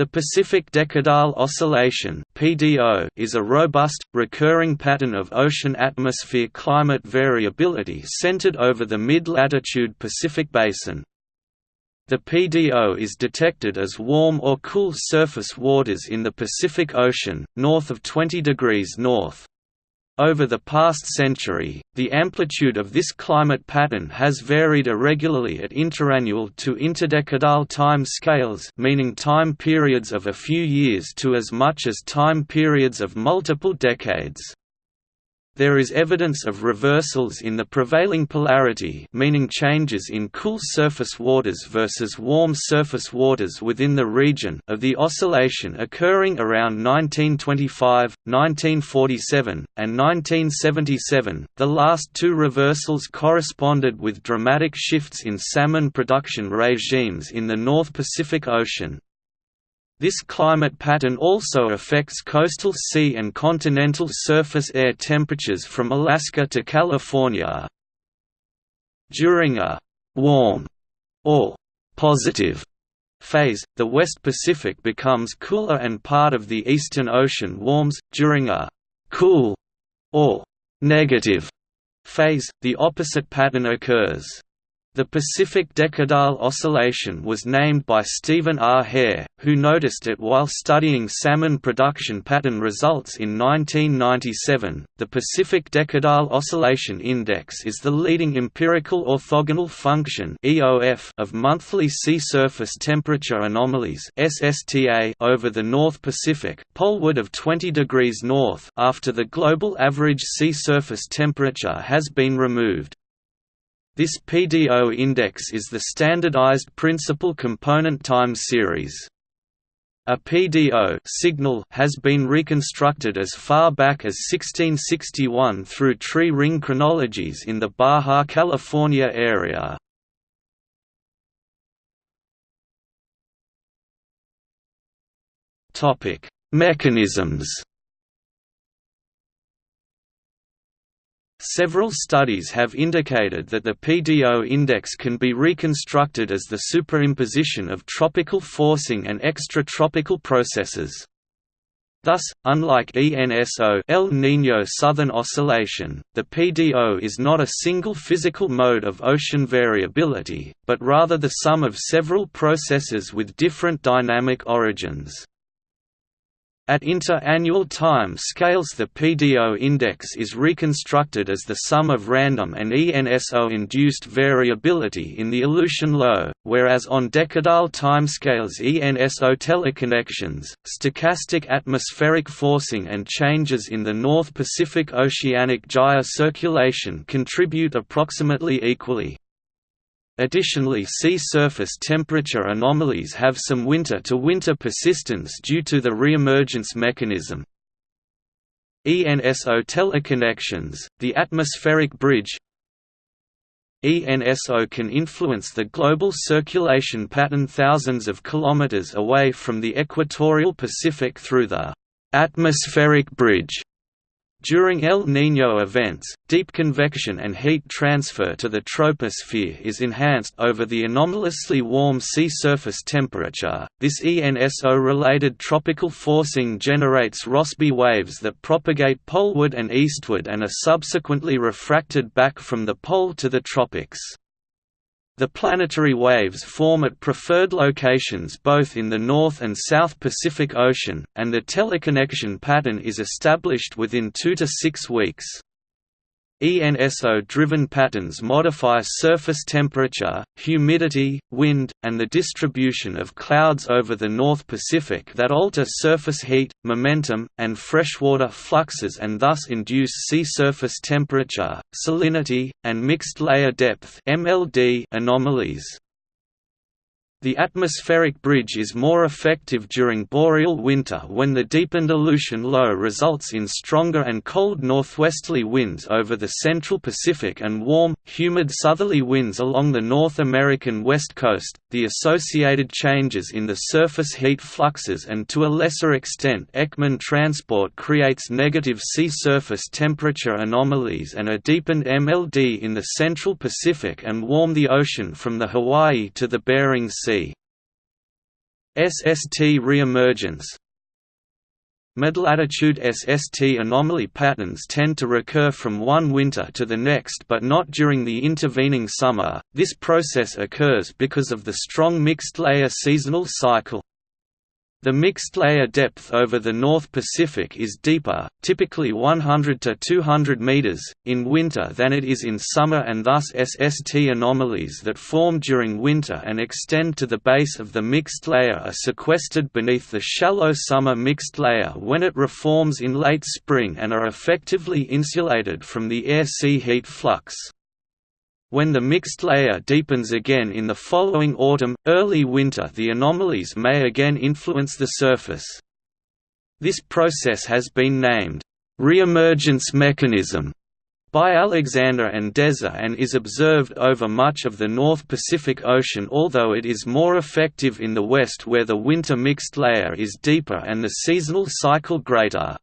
The Pacific Decadal Oscillation is a robust, recurring pattern of ocean atmosphere climate variability centered over the mid-latitude Pacific Basin. The PDO is detected as warm or cool surface waters in the Pacific Ocean, north of 20 degrees north. Over the past century, the amplitude of this climate pattern has varied irregularly at interannual to interdecadal time scales meaning time periods of a few years to as much as time periods of multiple decades. There is evidence of reversals in the prevailing polarity meaning changes in cool surface waters versus warm surface waters within the region of the oscillation occurring around 1925, 1947, and 1977. The last two reversals corresponded with dramatic shifts in salmon production regimes in the North Pacific Ocean, this climate pattern also affects coastal sea and continental surface air temperatures from Alaska to California. During a «warm» or «positive» phase, the West Pacific becomes cooler and part of the Eastern Ocean warms. During a «cool» or «negative» phase, the opposite pattern occurs. The Pacific Decadal Oscillation was named by Stephen R. Hare, who noticed it while studying salmon production pattern results in 1997. The Pacific Decadal Oscillation Index is the leading empirical orthogonal function (EOF) of monthly sea surface temperature anomalies (SSTA) over the North Pacific, poleward of 20 degrees north, after the global average sea surface temperature has been removed. This PDO index is the standardized principal component time series. A PDO signal has been reconstructed as far back as 1661 through tree ring chronologies in the Baja California area. Mechanisms Several studies have indicated that the PDO index can be reconstructed as the superimposition of tropical forcing and extratropical processes. Thus, unlike ENSO El Niño Southern Oscillation, the PDO is not a single physical mode of ocean variability, but rather the sum of several processes with different dynamic origins. At inter-annual time scales the PDO index is reconstructed as the sum of random and ENSO-induced variability in the Aleutian low, whereas on decadal timescales ENSO teleconnections, stochastic atmospheric forcing and changes in the North Pacific oceanic gyre circulation contribute approximately equally. Additionally sea surface temperature anomalies have some winter-to-winter -winter persistence due to the reemergence mechanism. ENSO teleconnections, the atmospheric bridge ENSO can influence the global circulation pattern thousands of kilometers away from the equatorial Pacific through the atmospheric bridge during El Niño events, deep convection and heat transfer to the troposphere is enhanced over the anomalously warm sea surface temperature. This ENSO-related tropical forcing generates Rossby waves that propagate poleward and eastward and are subsequently refracted back from the pole to the tropics. The planetary waves form at preferred locations both in the North and South Pacific Ocean, and the teleconnection pattern is established within two to six weeks. ENSO-driven patterns modify surface temperature, humidity, wind, and the distribution of clouds over the North Pacific that alter surface heat, momentum, and freshwater fluxes and thus induce sea surface temperature, salinity, and mixed layer depth anomalies. The atmospheric bridge is more effective during boreal winter when the deepened Aleutian low results in stronger and cold northwesterly winds over the central Pacific and warm, humid southerly winds along the North American west coast. The associated changes in the surface heat fluxes and to a lesser extent Ekman transport creates negative sea surface temperature anomalies and a deepened MLD in the central Pacific and warm the ocean from the Hawaii to the Bering Sea. SST reemergence Mid-latitude SST anomaly patterns tend to recur from one winter to the next but not during the intervening summer. This process occurs because of the strong mixed layer seasonal cycle. The mixed layer depth over the North Pacific is deeper, typically 100 to 200 meters, in winter than it is in summer and thus SST anomalies that form during winter and extend to the base of the mixed layer are sequestered beneath the shallow summer mixed layer when it reforms in late spring and are effectively insulated from the air-sea heat flux. When the mixed layer deepens again in the following autumn, early winter the anomalies may again influence the surface. This process has been named, "...reemergence mechanism", by Alexander and Deser and is observed over much of the North Pacific Ocean although it is more effective in the west where the winter mixed layer is deeper and the seasonal cycle greater.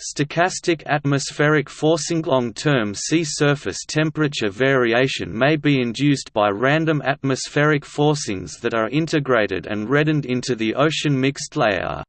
Stochastic atmospheric forcing long-term sea surface temperature variation may be induced by random atmospheric forcings that are integrated and reddened into the ocean mixed layer.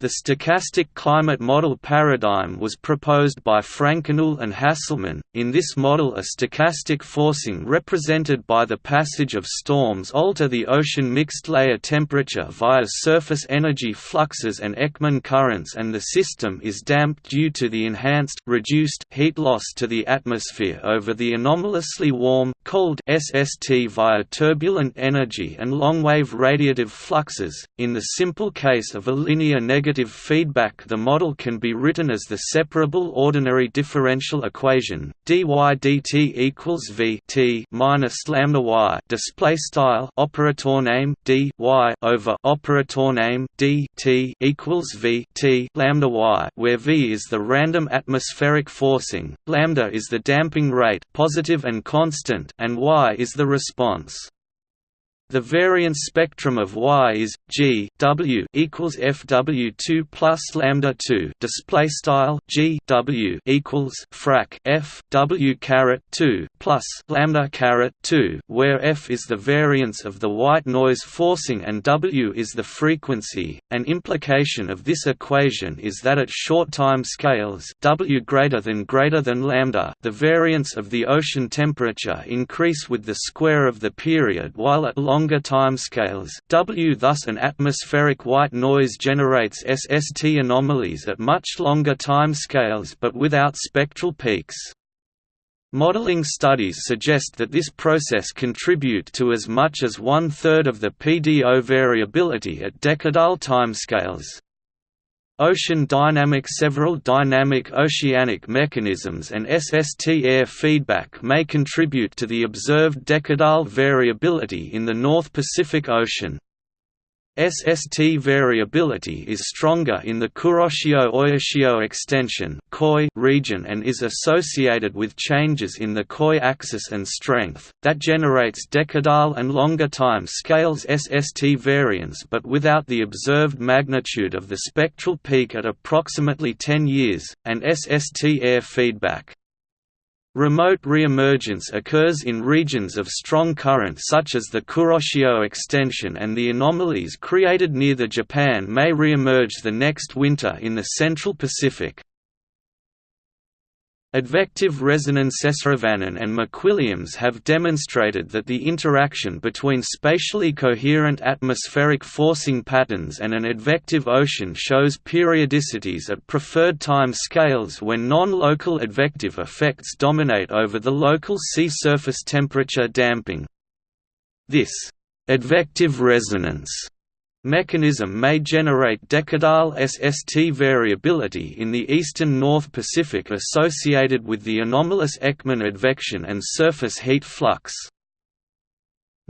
The stochastic climate model paradigm was proposed by Frankignoul and Hasselmann. In this model, a stochastic forcing represented by the passage of storms alter the ocean mixed layer temperature via surface energy fluxes and Ekman currents, and the system is damped due to the enhanced reduced heat loss to the atmosphere over the anomalously warm, cold SST via turbulent energy and long-wave radiative fluxes. In the simple case of a linear negative negative feedback the model can be written as the separable ordinary differential equation dy dt equals v t minus lambda y display style operator name d y over operator name d t equals v t lambda y where v is the random atmospheric forcing lambda is the damping rate positive and constant and y is the response the variance spectrum of Y is G W equals FW2 plus lambda 2 display style G W equals frac F W caret 2 plus lambda caret 2 where F is the variance of the white noise forcing and W is the frequency. An implication of this equation is that at short time scales W greater than greater than lambda the variance of the ocean temperature increase with the square of the period while at long longer timescales W thus an atmospheric white noise generates SST anomalies at much longer timescales but without spectral peaks. Modeling studies suggest that this process contribute to as much as one-third of the PDO variability at decadal timescales. Ocean dynamics Several dynamic oceanic mechanisms and SST air feedback may contribute to the observed decadal variability in the North Pacific Ocean. SST variability is stronger in the Kuroshio-Oyashio extension region and is associated with changes in the KOE axis and strength, that generates decadal and longer time scales SST variance but without the observed magnitude of the spectral peak at approximately 10 years, and SST air feedback. Remote reemergence occurs in regions of strong current such as the Kuroshio extension and the anomalies created near the Japan may reemerge the next winter in the Central Pacific. Advective resonance Esaravanan and McWilliams have demonstrated that the interaction between spatially coherent atmospheric forcing patterns and an advective ocean shows periodicities at preferred time scales when non-local advective effects dominate over the local sea surface temperature damping. This advective resonance mechanism may generate decadal SST variability in the eastern North Pacific associated with the anomalous Ekman advection and surface heat flux.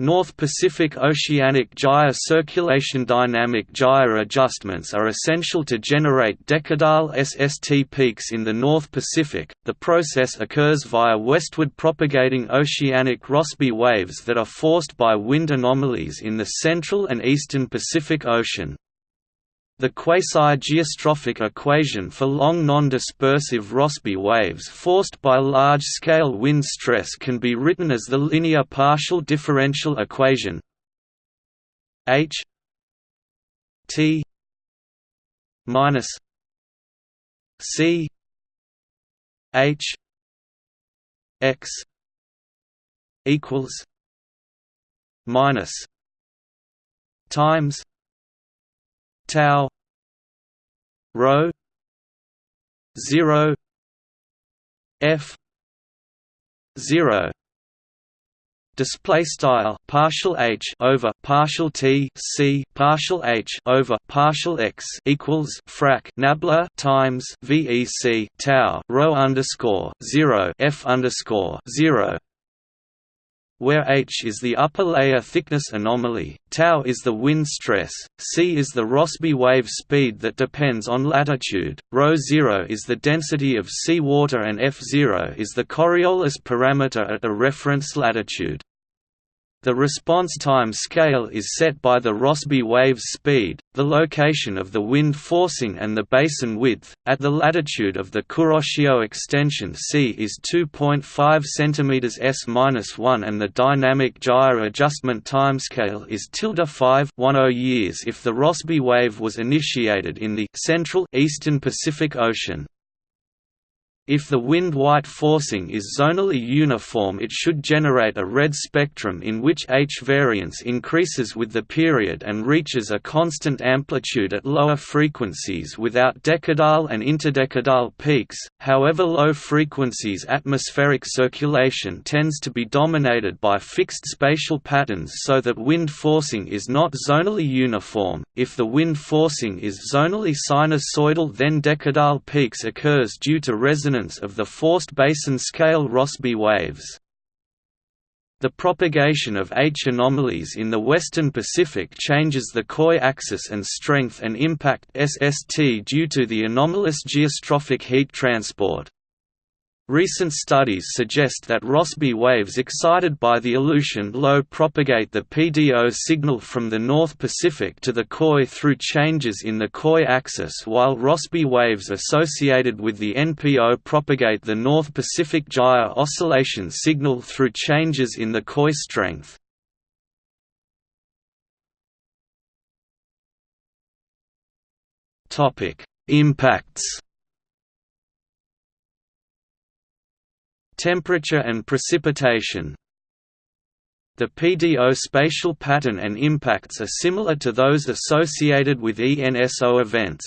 North Pacific Oceanic gyre circulation dynamic gyre adjustments are essential to generate decadal SST peaks in the North Pacific. The process occurs via westward propagating oceanic Rossby waves that are forced by wind anomalies in the central and eastern Pacific Ocean. The quasi-geostrophic equation for long non-dispersive Rossby waves forced by large-scale wind stress can be written as the linear partial differential equation H T minus C H X equals minus times tau rho 0 f 0 display style partial h over partial t c partial h over partial x equals frac nabla times vec tau rho underscore 0 f underscore 0 where h is the upper layer thickness anomaly, tau is the wind stress, c is the Rossby wave speed that depends on latitude, ρ 0 is the density of sea water and f0 is the Coriolis parameter at a reference latitude. The response time scale is set by the Rossby wave speed, the location of the wind forcing and the basin width. At the latitude of the Kuroshio extension C is 2.5 cm s-1 and the dynamic gyre adjustment timescale is tilde 5 years if the Rossby wave was initiated in the central eastern Pacific Ocean. If the wind-white forcing is zonally uniform it should generate a red spectrum in which H variance increases with the period and reaches a constant amplitude at lower frequencies without decadal and interdecadal peaks, however low frequencies atmospheric circulation tends to be dominated by fixed spatial patterns so that wind forcing is not zonally uniform. If the wind forcing is zonally sinusoidal then decadal peaks occurs due to resonance of the forced basin scale Rossby waves. The propagation of H anomalies in the western Pacific changes the KOE axis and strength and impact SST due to the anomalous geostrophic heat transport. Recent studies suggest that Rossby waves excited by the Aleutian low propagate the PDO signal from the North Pacific to the KOE through changes in the KOE axis while Rossby waves associated with the NPO propagate the North Pacific gyre oscillation signal through changes in the KOE strength. Impacts Temperature and precipitation The PDO spatial pattern and impacts are similar to those associated with ENSO events.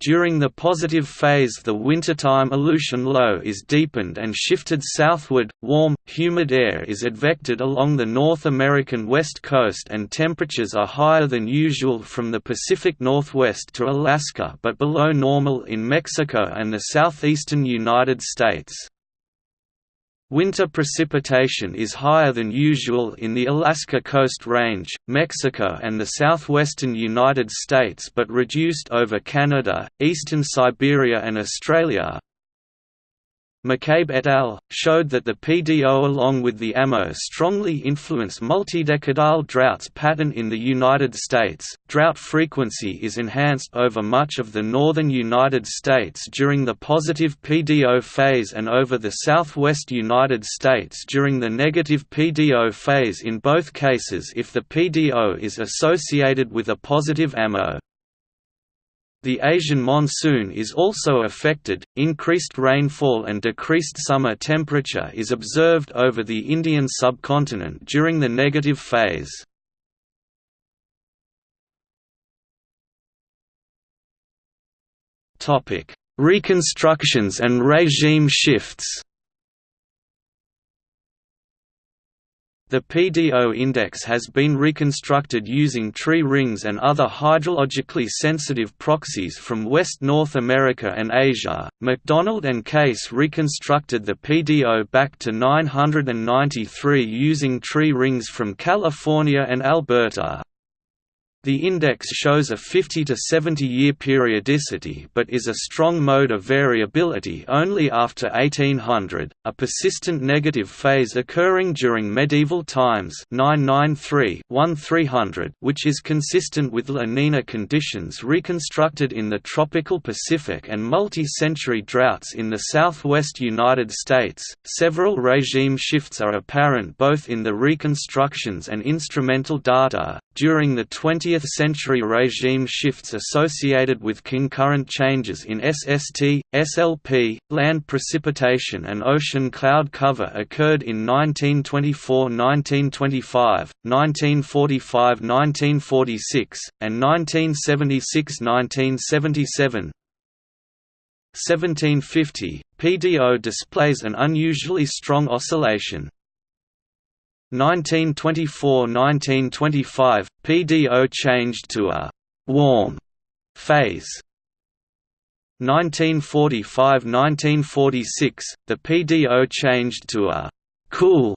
During the positive phase the wintertime Aleutian low is deepened and shifted southward, warm, humid air is advected along the North American west coast and temperatures are higher than usual from the Pacific Northwest to Alaska but below normal in Mexico and the southeastern United States. Winter precipitation is higher than usual in the Alaska Coast Range, Mexico and the southwestern United States but reduced over Canada, eastern Siberia and Australia, McCabe et al. showed that the PDO along with the AMO strongly influence multidecadal droughts pattern in the United States. Drought frequency is enhanced over much of the northern United States during the positive PDO phase and over the southwest United States during the negative PDO phase in both cases if the PDO is associated with a positive AMO. The Asian monsoon is also affected, increased rainfall and decreased summer temperature is observed over the Indian subcontinent during the negative phase. Topic: Reconstructions and regime shifts The PDO index has been reconstructed using tree rings and other hydrologically sensitive proxies from West North America and Asia. MacDonald and Case reconstructed the PDO back to 993 using tree rings from California and Alberta. The index shows a 50 to 70 year periodicity but is a strong mode of variability only after 1800, a persistent negative phase occurring during medieval times 993-1300 which is consistent with La Nina conditions reconstructed in the tropical Pacific and multi-century droughts in the southwest United States. Several regime shifts are apparent both in the reconstructions and instrumental data. During the 20th 20th-century regime shifts associated with concurrent changes in SST, SLP, land precipitation and ocean cloud cover occurred in 1924–1925, 1945–1946, and 1976–1977. 1750, PDO displays an unusually strong oscillation, 1924–1925, PDO changed to a «warm» phase. 1945–1946, the PDO changed to a «cool»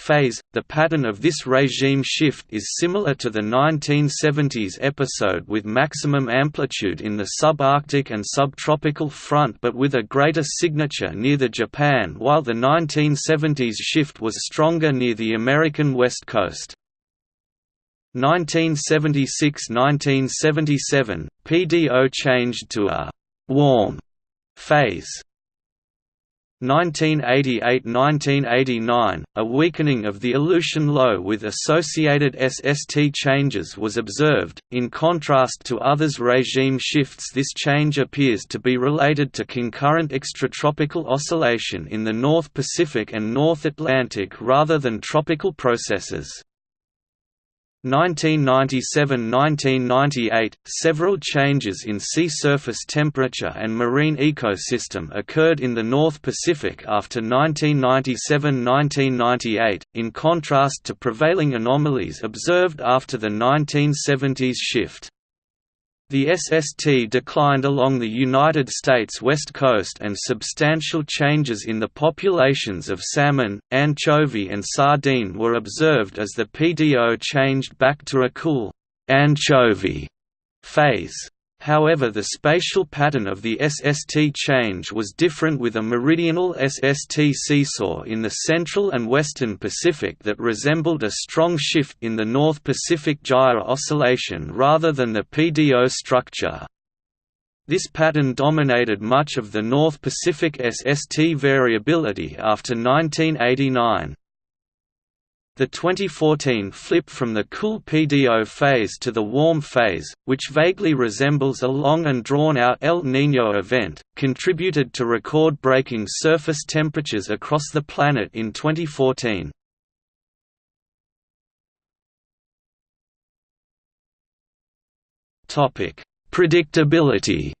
phase. The pattern of this regime shift is similar to the 1970s episode with maximum amplitude in the subarctic and subtropical front but with a greater signature near the Japan while the 1970s shift was stronger near the American west coast. 1976–1977, PDO changed to a «warm» phase. 1988–1989, a weakening of the Aleutian low with associated SST changes was observed. In contrast to others regime shifts this change appears to be related to concurrent extratropical oscillation in the North Pacific and North Atlantic rather than tropical processes. 1997–1998, several changes in sea surface temperature and marine ecosystem occurred in the North Pacific after 1997–1998, in contrast to prevailing anomalies observed after the 1970s shift. The SST declined along the United States west coast and substantial changes in the populations of salmon, anchovy and sardine were observed as the PDO changed back to a cool anchovy phase. However the spatial pattern of the SST change was different with a meridional SST seesaw in the central and western Pacific that resembled a strong shift in the North Pacific gyre oscillation rather than the PDO structure. This pattern dominated much of the North Pacific SST variability after 1989. The 2014 flip from the cool PDO phase to the warm phase, which vaguely resembles a long and drawn-out El Niño event, contributed to record-breaking surface temperatures across the planet in 2014. Predictability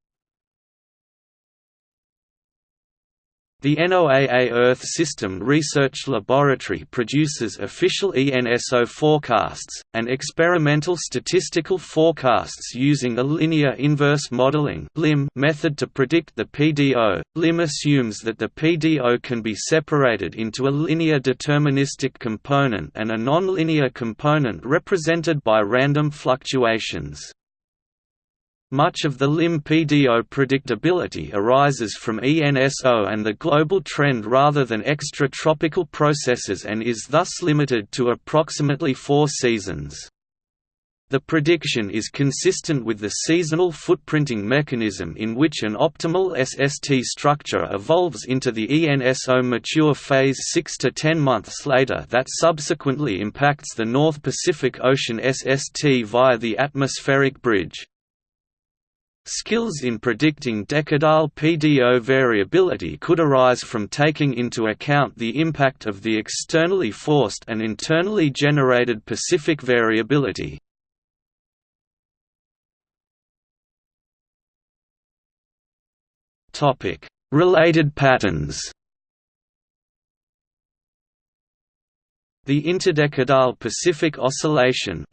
The NOAA Earth System Research Laboratory produces official ENSO forecasts, and experimental statistical forecasts using a linear inverse modeling method to predict the PDO. LIM assumes that the PDO can be separated into a linear deterministic component and a nonlinear component represented by random fluctuations. Much of the LIM-PDO predictability arises from ENSO and the global trend rather than extratropical processes and is thus limited to approximately four seasons. The prediction is consistent with the seasonal footprinting mechanism in which an optimal SST structure evolves into the ENSO mature phase 6 to 10 months later that subsequently impacts the North Pacific Ocean SST via the atmospheric bridge. Skills in predicting decadal PDO variability could arise from taking into account the impact of the externally forced and internally generated Pacific variability. Related patterns The interdecadal Pacific Oscillation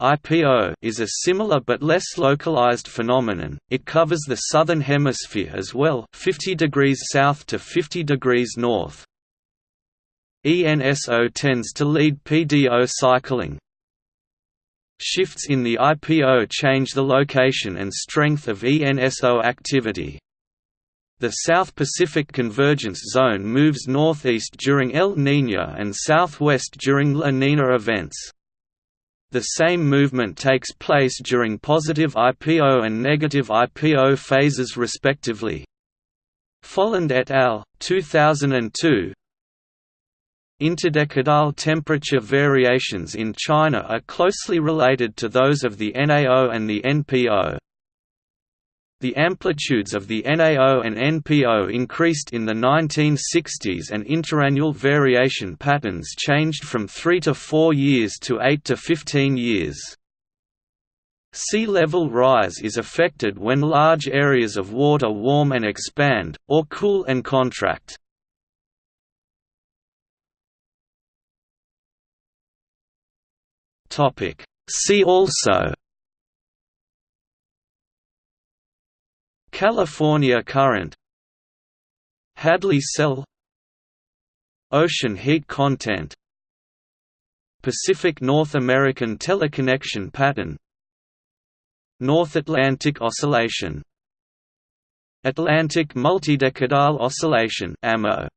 is a similar but less localized phenomenon. It covers the southern hemisphere as well, 50 degrees south to 50 degrees north. ENSO tends to lead PDO cycling. Shifts in the IPO change the location and strength of ENSO activity. The South Pacific Convergence Zone moves northeast during El Niño and southwest during La Nina events. The same movement takes place during positive IPO and negative IPO phases respectively. Folland et al. 2002 Interdecadal temperature variations in China are closely related to those of the NAO and the NPO. The amplitudes of the NAO and NPO increased in the 1960s and interannual variation patterns changed from 3 to 4 years to 8 to 15 years. Sea level rise is affected when large areas of water warm and expand, or cool and contract. See also California current Hadley cell Ocean heat content Pacific North American teleconnection pattern North Atlantic oscillation Atlantic multidecadal oscillation AMO